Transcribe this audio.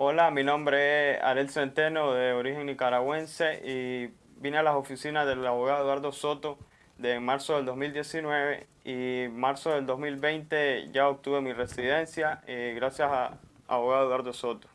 Hola, mi nombre es Arel Centeno, de origen nicaragüense, y vine a las oficinas del abogado Eduardo Soto de marzo del 2019 y marzo del 2020 ya obtuve mi residencia eh, gracias a abogado Eduardo Soto.